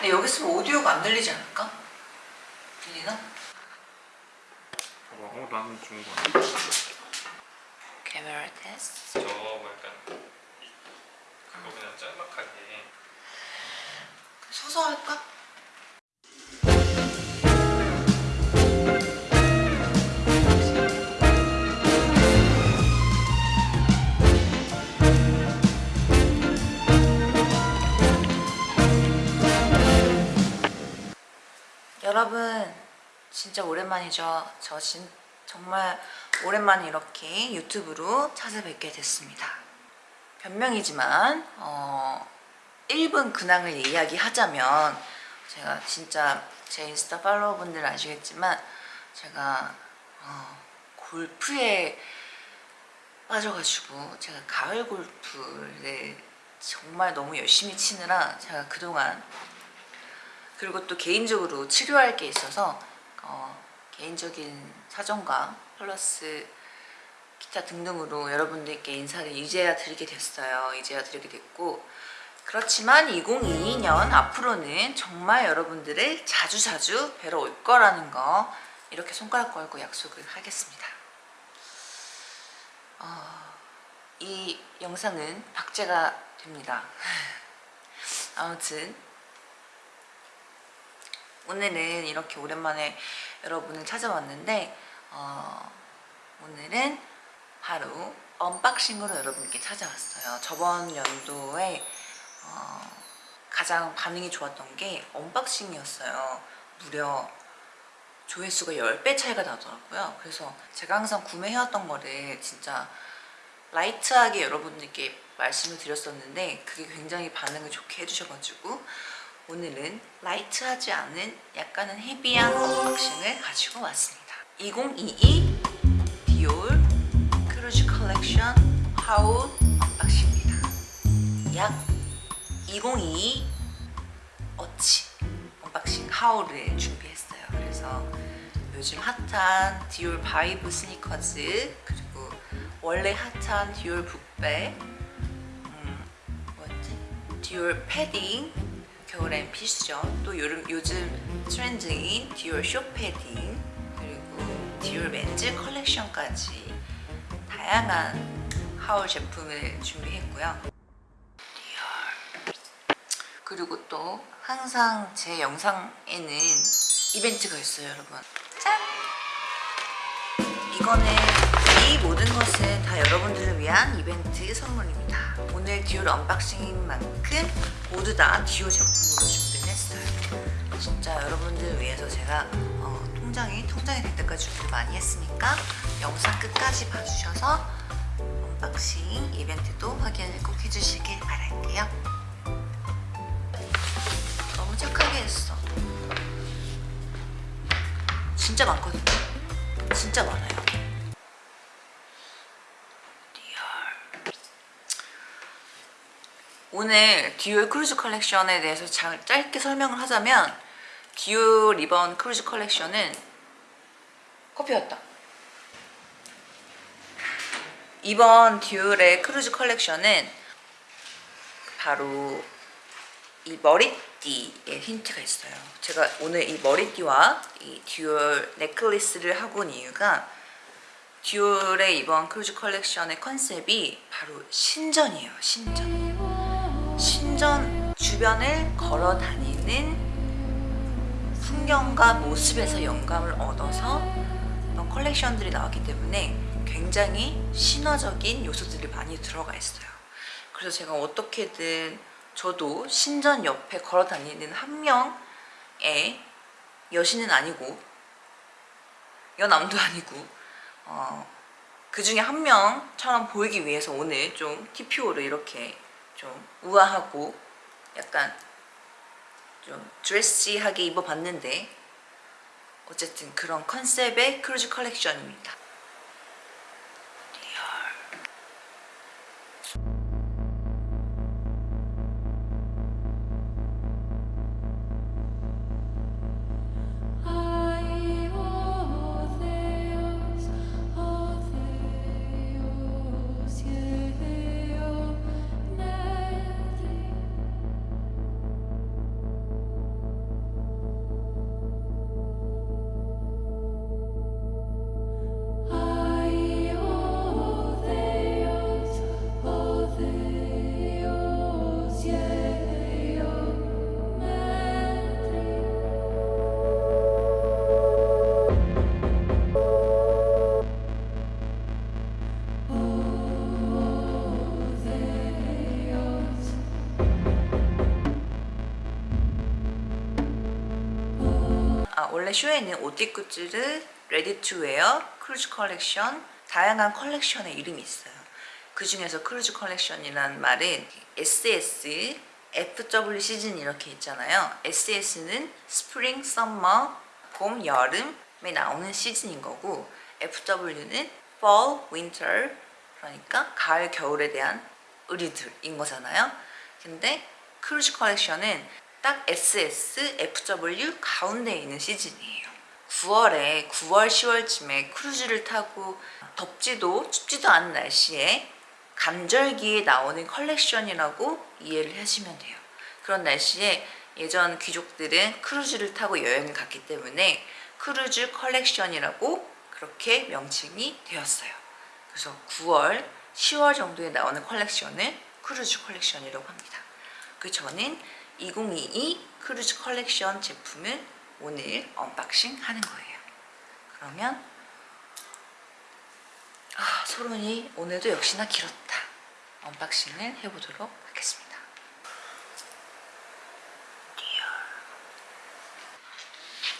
근데 여기 있으면 오디오가 안 들리지 않을까? 들리나? 봐봐 어 나는 좋은 거 같아 카메라 테스트 저뭐 약간 이- 그거 그냥 짤막하게 서서 할까? 여러분 진짜 오랜만이죠. 저 진, 정말 오랜만에 이렇게 유튜브로 찾아뵙게 됐습니다. 변명이지만 어, 1분 근황을 이야기하자면 제가 진짜 제 인스타 팔로워분들 아시겠지만 제가 어, 골프에 빠져가지고 제가 가을 골프를 정말 너무 열심히 치느라 제가 그동안 그리고 또 개인적으로 치료할 게 있어서 어, 개인적인 사정과 플러스 기타 등등으로 여러분들께 인사를 이제야 드리게 됐어요. 이제야 드리게 됐고 그렇지만 2022년 앞으로는 정말 여러분들을 자주자주 뵈러 올 거라는 거 이렇게 손가락 걸고 약속을 하겠습니다. 어, 이 영상은 박제가 됩니다. 아무튼 오늘은 이렇게 오랜만에 여러분을 찾아왔는데 어, 오늘은 바로 언박싱으로 여러분께 찾아왔어요. 저번 연도에 어, 가장 반응이 좋았던 게 언박싱이었어요. 무려 조회수가 10배 차이가 나더라고요. 그래서 제가 항상 구매해왔던 거를 진짜 light하게 여러분들께 말씀을 드렸었는데 그게 굉장히 반응을 좋게 해주셔가지고 오늘은 light하지 않은 약간은 heavy한 언박싱을 가지고 왔습니다. 2022 디올 크루즈 컬렉션 haul 언박싱입니다. 약 2022 어치 언박싱 haul을 준비했어요. 그래서 요즘 핫한 디올 바이브 스니커즈 그리고 원래 핫한 디올 북백 음, 뭐였지? 디올 패딩 겨울엔 필수죠. 또 요즘, 요즘 트렌드인 디올 숏패딩 그리고 디올 men's 컬렉션까지 다양한 haul 제품을 준비했고요. 디올 그리고 또 항상 제 영상에는 이벤트가 있어요 여러분 짠! 이거는 이 모든 것은 다 여러분들을 위한 이벤트 선물입니다. 오늘 디올 언박싱인 만큼 모두 다 디올 제품으로 준비를 했어요. 진짜 여러분들 위해서 제가 어, 통장이 텅장이 될 때까지 준비를 많이 했으니까 영상 끝까지 봐주셔서 언박싱 이벤트도 확인을 꼭 해주시길 바랄게요. 너무 착하게 했어. 진짜 많거든요. 진짜 많아요 디올 오늘 디올 크루즈 컬렉션에 대해서 자, 짧게 설명을 하자면 디올 이번 크루즈 컬렉션은 커피였다 이번 디올의 크루즈 컬렉션은 바로 이 머리띠에 힌트가 있어요. 제가 오늘 이 머리띠와 이 디올 necklace를 하고 온 이유가 디올의 이번 크루즈 컬렉션의 컨셉이 바로 신전이에요. 신전. 신전 주변을 걸어 다니는 풍경과 모습에서 영감을 얻어서 컬렉션들이 나왔기 때문에 굉장히 신화적인 요소들이 많이 들어가 있어요. 그래서 제가 어떻게든 저도 신전 옆에 걸어 다니는 한 명의 여신은 아니고 여남도 아니고 어, 그 중에 한 명처럼 보이기 위해서 오늘 좀 TPO를 이렇게 좀 우아하고 약간 좀 드레시하게 입어봤는데 어쨌든 그런 컨셉의 크루즈 컬렉션입니다. 아, 원래 쇼에는 옷띠 굿즈를 레디 투 웨어, 크루즈 컬렉션, 다양한 컬렉션의 이름이 있어요. 그 중에서 크루즈 컬렉션이라는 말은 SS, FW 시즌 이렇게 있잖아요. SS는 spring, summer, 봄, 여름에 나오는 시즌인 거고 FW는 fall, winter 그러니까 가을, 겨울에 대한 의류들인 거잖아요. 근데 크루즈 컬렉션은 딱 SS, FW 가운데 있는 시즌이에요. 9월에 9월, 10월쯤에 크루즈를 타고 덥지도 춥지도 않은 날씨에 간절기에 나오는 컬렉션이라고 이해를 하시면 돼요. 그런 날씨에 예전 귀족들은 크루즈를 타고 여행을 갔기 때문에 크루즈 컬렉션이라고 그렇게 명칭이 되었어요. 그래서 9월, 10월 정도에 나오는 컬렉션을 크루즈 컬렉션이라고 합니다. 그 저는 2022 크루즈 컬렉션 제품을 오늘 unboxing 하는 거예요. 그러면 아, 서론이 오늘도 역시나 길었다. unboxing을 해보도록 하겠습니다.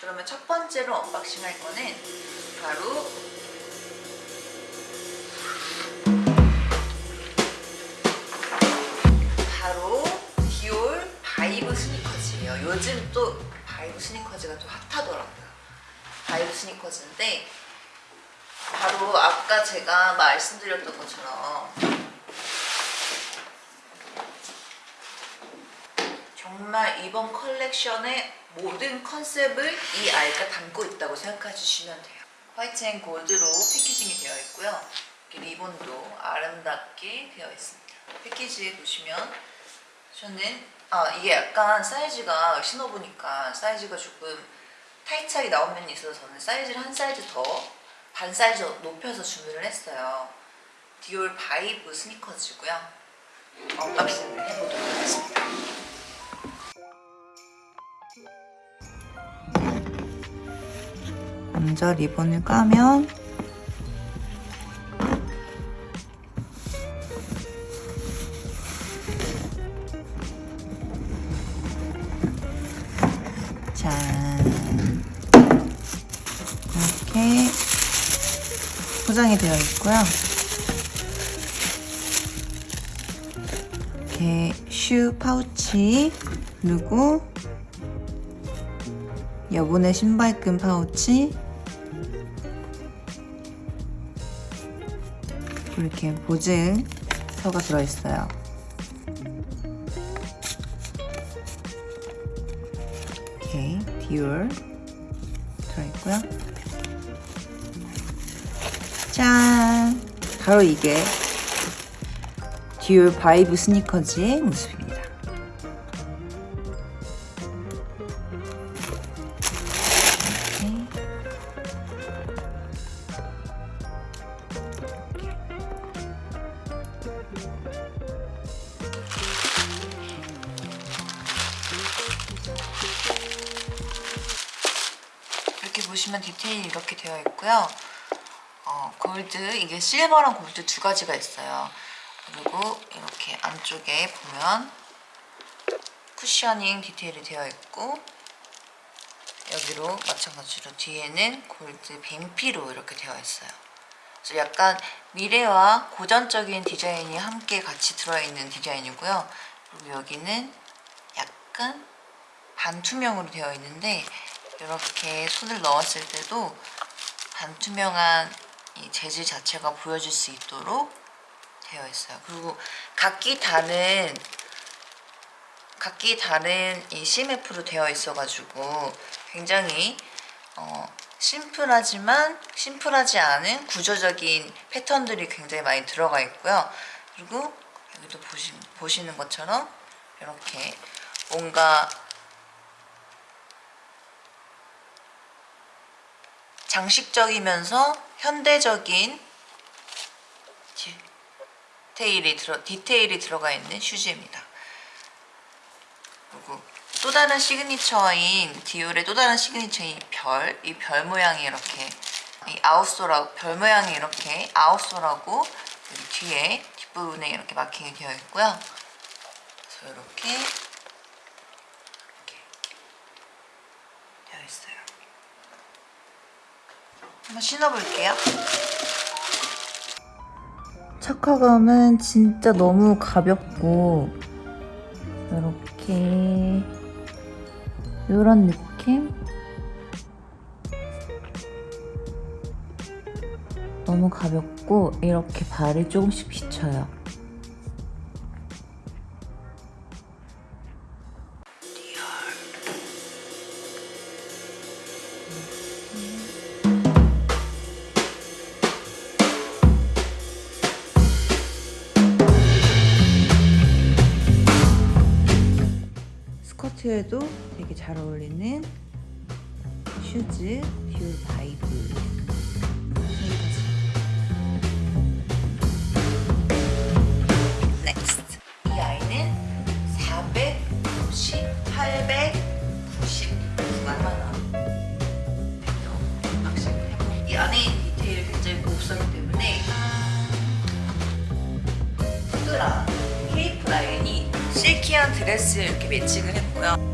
그러면 첫 번째로 unboxing 할 거는 바로 Vibe 스니커즈예요. 요즘 또 Vibe 스니커즈가 또 핫하더라고요. Vibe 스니커즈인데 바로 아까 제가 말씀드렸던 것처럼 정말 이번 컬렉션의 모든 컨셉을 이 아이가 담고 있다고 생각해 주시면 돼요. white and gold로 packaging이 되어 있고요. 리본도 아름답게 되어 있습니다. 패키지에 보시면 저는 아 이게 약간 사이즈가 신어보니까 사이즈가 조금 타이트하게 나온 면이 있어서 저는 사이즈를 한 사이즈 더 반 사이즈 높여서 주문을 했어요. Dior Vibe 스니커즈고요. unboxing을 해보도록 하겠습니다. 먼저 리본을 까면 포장이 되어 있고요. 이렇게 슈 파우치 그리고 여분의 신발끈 파우치 이렇게 보증서가 들어있어요. 이렇게 디올 들어있고요. 짠! 바로 이게 디올 바이브 스니커즈의 모습입니다. 이렇게 보시면 디테일이 이렇게 되어 있고요. 어, 골드, 이게 실버랑 골드 두 가지가 있어요. 그리고 이렇게 안쪽에 보면 쿠셔닝 디테일이 되어 있고 여기로 마찬가지로 뒤에는 골드 뱀피로 이렇게 되어 있어요. 그래서 약간 미래와 고전적인 디자인이 함께 같이 들어있는 디자인이고요. 그리고 여기는 약간 반투명으로 되어 있는데 이렇게 손을 넣었을 때도 반투명한 이 재질 자체가 보여질 수 있도록 되어 있어요. 그리고 각기 다른 각기 다른 이 CMF로 되어 있어가지고 굉장히 어, 심플하지만 심플하지 않은 구조적인 패턴들이 굉장히 많이 들어가 있고요. 그리고 여기도 보시, 보시는 것처럼 이렇게 뭔가 장식적이면서 현대적인 디테일이, 들어, 디테일이 들어가 있는 슈즈입니다. 그리고 또 다른 시그니처인 Dior의 또 다른 시그니처인 별, 이 별 모양이 이렇게 이 아웃솔하고 별 모양이 이렇게 아웃솔하고 뒤에 뒷부분에 이렇게 마킹이 되어 있고요. 그래서 이렇게 이렇게 되어 있어요. 한번 신어볼게요. 착화감은 진짜 너무 가볍고 이렇게 이런 느낌? 너무 가볍고 이렇게 발이 조금씩 비쳐요. 스커트에도 되게 잘 어울리는 슈즈 듀 바이브. 넥스트 이 아이는 490, 899 드레스에 이렇게 매칭을 했고요